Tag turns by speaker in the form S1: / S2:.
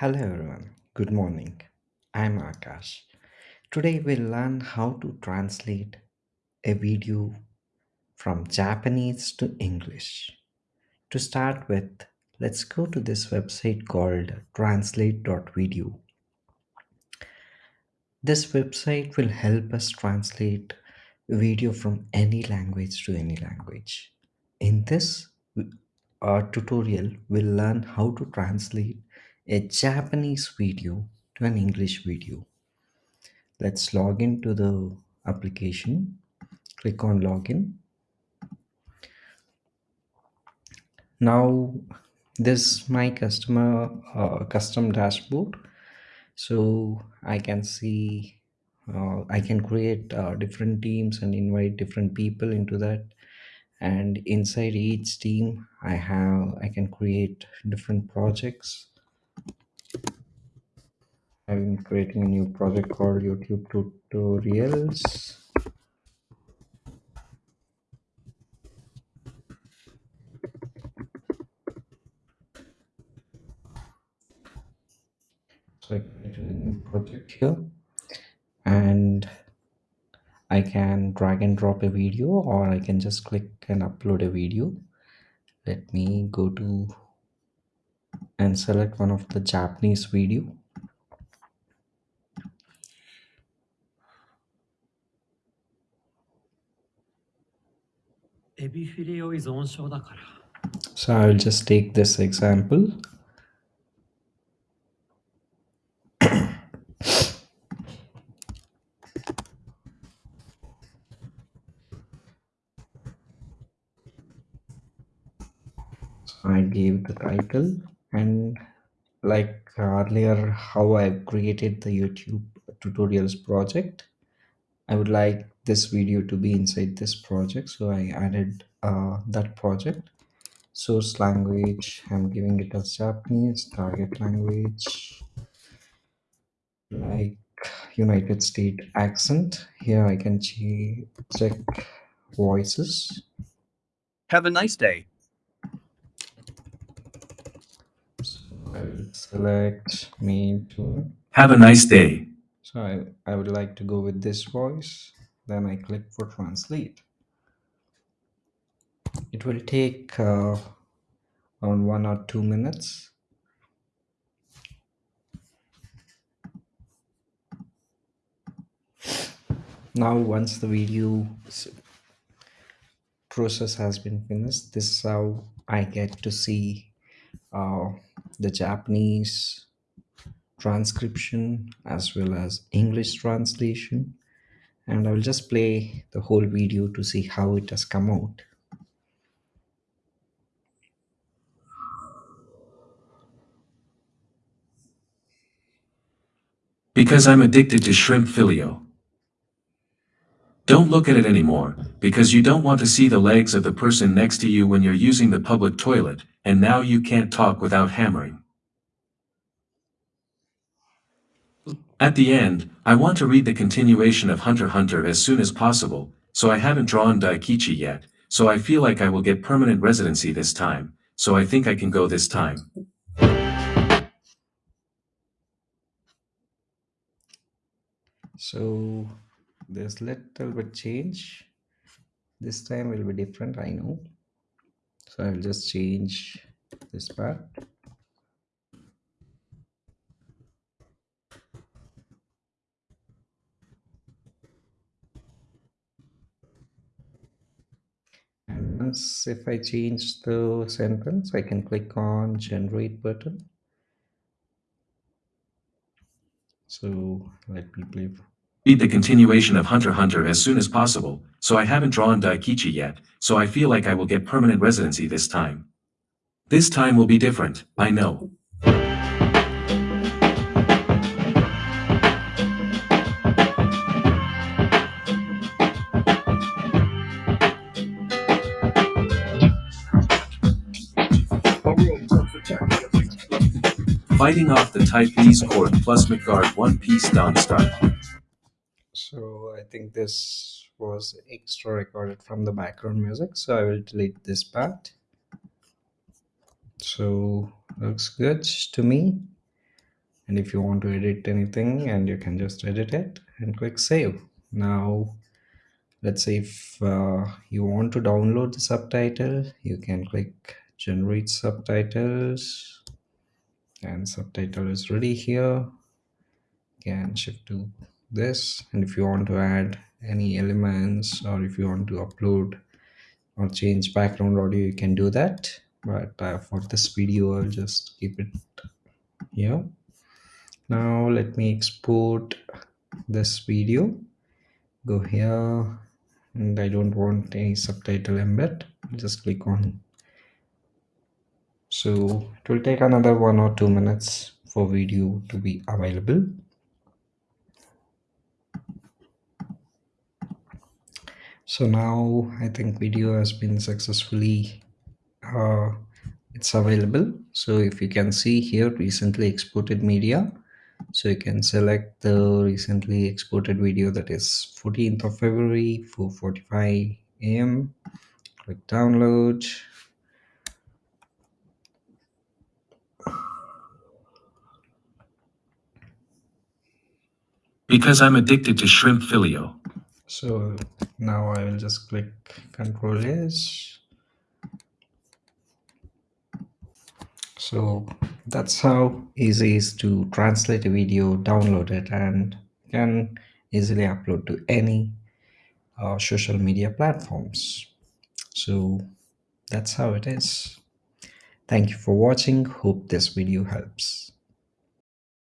S1: Hello everyone, good morning. I'm Akash. Today we'll learn how to translate a video from Japanese to English. To start with, let's go to this website called translate.video. This website will help us translate video from any language to any language. In this uh, tutorial, we'll learn how to translate a Japanese video to an English video. Let's log into the application. Click on login. Now this my customer uh, custom dashboard. So I can see uh, I can create uh, different teams and invite different people into that and inside each team I have I can create different projects I'm creating a new project called YouTube tutorials. So I create a new project here. And I can drag and drop a video or I can just click and upload a video. Let me go to and select one of the Japanese video so I'll just take this example. I gave the title and like earlier how I created the YouTube tutorials project I would like this video to be inside this project. So I added uh, that project. Source language I'm giving it as Japanese target language like United States accent. Here I can check voices.
S2: Have a nice day.
S1: So I will select me to
S2: Have a nice day.
S1: So I, I would like to go with this voice. Then I click for translate. It will take uh, around one or two minutes. Now once the video process has been finished, this is how I get to see uh, the Japanese transcription as well as English translation and I will just play the whole video to see how it has come out.
S2: Because I'm addicted to shrimp filio. Don't look at it anymore, because you don't want to see the legs of the person next to you when you're using the public toilet, and now you can't talk without hammering. At the end, I want to read the continuation of Hunter Hunter as soon as possible, so I haven't drawn Daikichi yet, so I feel like I will get permanent residency this time, so I think I can go this time.
S1: So there's little bit change. This time will be different, I know. So I'll just change this part. And if I change the sentence, I can click on generate button. So let me play.
S2: Read the continuation of Hunter Hunter as soon as possible, so I haven't drawn Daikichi yet, so I feel like I will get permanent residency this time. This time will be different, I know. Fighting off the Type B's court plus Midgard One Piece down start.
S1: So I think this was extra recorded from the background music, so I will delete this part. So looks good to me. and if you want to edit anything and you can just edit it and click save now let's say if uh, you want to download the subtitle you can click generate subtitles and subtitle is ready here. Can shift to this. And if you want to add any elements or if you want to upload or change background audio you can do that. But uh, for this video i'll just keep it here. Now let me export this video. Go here. And I don't want any subtitle embed. Just click on so it will take another one or two minutes for video to be available. So now I think video has been successfully uh, it's available. So if you can see here recently exported media. So you can select the recently exported video that is 14th of February 4:45 a.m. click download
S2: Because I'm addicted to shrimp filio.
S1: so now I will just click control S. So that's how easy is to translate a video download it and can easily upload to any uh, social media platforms. So that's how it is. Thank you for watching. Hope this video helps